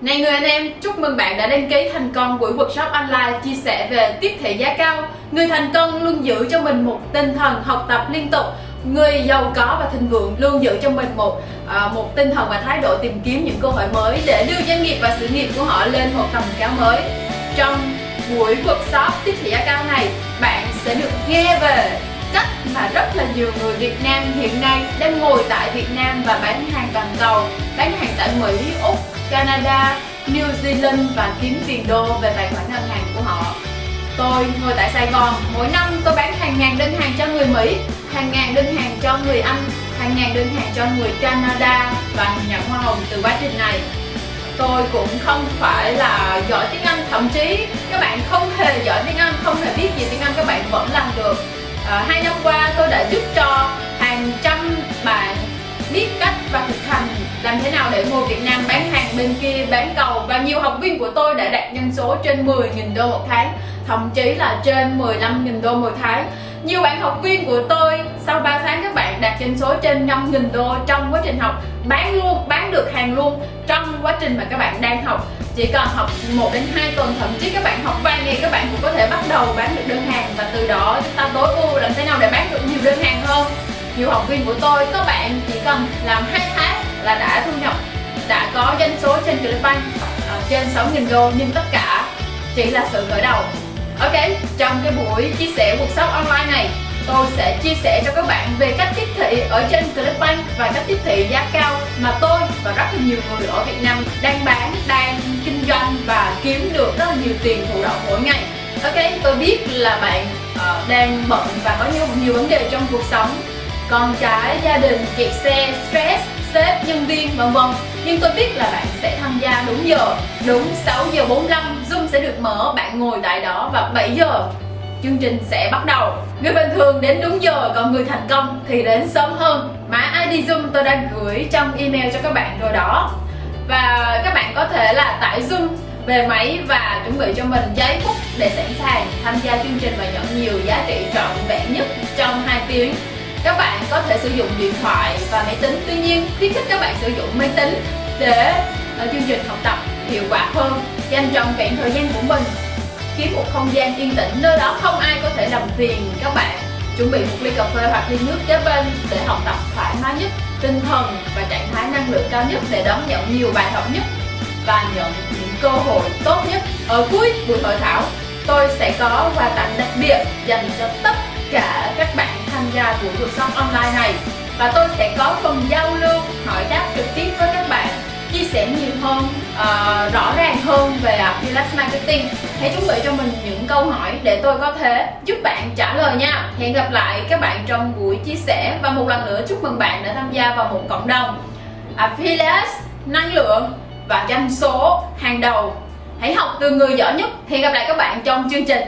Này người anh em, chúc mừng bạn đã đăng ký thành công buổi workshop online chia sẻ về tiếp thị giá cao. Người thành công luôn giữ cho mình một tinh thần học tập liên tục. Người giàu có và thịnh vượng luôn giữ cho mình một à, một tinh thần và thái độ tìm kiếm những cơ hội mới để đưa doanh nghiệp và sự nghiệp của họ lên một tầm cao mới. Trong buổi workshop tiếp thị giá cao này, bạn sẽ được nghe về cách mà rất là nhiều người Việt Nam hiện nay đang ngồi tại Việt Nam và bán hàng toàn cầu, bán hàng tại Mỹ, Úc, Canada, New Zealand và kiếm tiền đô về tài khoản ngân hàng của họ. Tôi ngồi tại Sài Gòn, mỗi năm tôi bán hàng ngàn đơn hàng cho người Mỹ, hàng ngàn đơn hàng cho người Anh, hàng ngàn đơn hàng cho người Canada và nhận hoa hồng từ quá trình này. Tôi cũng không phải là giỏi tiếng Anh, thậm chí các bạn không hề giỏi tiếng Anh, không hề biết gì tiếng Anh các bạn vẫn làm được. À, hai năm qua tôi đã giúp cho hàng trăm bạn biết cách và thực hành làm thế nào để mua Việt Nam bán bên kia bán cầu và nhiều học viên của tôi đã đạt doanh số trên 10.000 đô một tháng, thậm chí là trên 15.000 đô một tháng. Nhiều bạn học viên của tôi sau 3 tháng các bạn đạt doanh số trên 5.000 đô trong quá trình học, bán luôn, bán được hàng luôn trong quá trình mà các bạn đang học. Chỉ cần học 1 đến 2 tuần, thậm chí các bạn học vài ngày, các bạn cũng có thể bắt đầu bán được đơn hàng và từ đó chúng ta tối ưu làm thế nào để bán được nhiều đơn hàng hơn. Nhiều học viên của tôi, các bạn chỉ cần làm hai tháng trên Clickbank uh, ờ, trên 6.000 đô nhưng tất cả chỉ là sự khởi đầu. Ok, trong cái buổi chia sẻ cuộc sống online này tôi sẽ chia sẻ cho các bạn về cách tiếp thị ở trên Clickbank và cách tiếp thị giá cao mà tôi và rất là nhiều người ở Việt Nam đang bán, đang kinh doanh và kiếm được rất là nhiều tiền thụ động mỗi ngày. Ok, tôi biết là bạn uh, đang bận và có nhiều nhiều vấn đề trong cuộc sống. Con cái, gia đình, kẹt xe, stress, sếp, nhân viên vân vân. Nhưng tôi biết là bạn sẽ tham gia đúng giờ. Đúng 6 giờ 45 Zoom sẽ được mở. Bạn ngồi tại đó và 7 giờ. Chương trình sẽ bắt đầu. Người bình thường đến đúng giờ còn người thành công thì đến sớm hơn. Mã ID Zoom tôi đã gửi trong email cho các bạn rồi đó. Và các bạn có thể là tải Zoom về máy và chuẩn bị cho mình giấy bút để sẵn sàng tham gia chương trình và nhận nhiều giá trị trọn vẹn nhất trong 2 tiếng các bạn có thể sử dụng điện thoại và máy tính. Tuy nhiên, khuyến khích các bạn sử dụng máy tính để ở chương trình học tập hiệu quả hơn, dành trọn vẹn thời gian của mình, kiếm một không gian yên tĩnh nơi đó không ai có thể làm phiền các bạn. Chuẩn bị một ly cà phê hoặc ly nước kế bên để học tập thoải mái nhất, tinh thần và trạng thái năng lượng cao nhất để đón nhận nhiều bài học nhất và nhận những cơ hội tốt nhất. Ở cuối buổi hội thảo, tôi sẽ có quà tặng đặc biệt dành cho tất cả các bạn tham gia buổi cuộc sống online này. Và tôi sẽ có phần giao lưu hỏi đáp trực tiếp với các bạn chia sẻ nhiều hơn uh, rõ ràng hơn về Pilates Marketing. Hãy chuẩn bị cho mình những câu hỏi để tôi có thể giúp bạn trả lời nha. Hẹn gặp lại các bạn trong buổi chia sẻ. Và một lần nữa chúc mừng bạn đã tham gia vào một cộng đồng. À, Pilates năng lượng và doanh số hàng đầu. Hãy học từ người giỏi nhất. Hẹn gặp lại các bạn trong chương trình.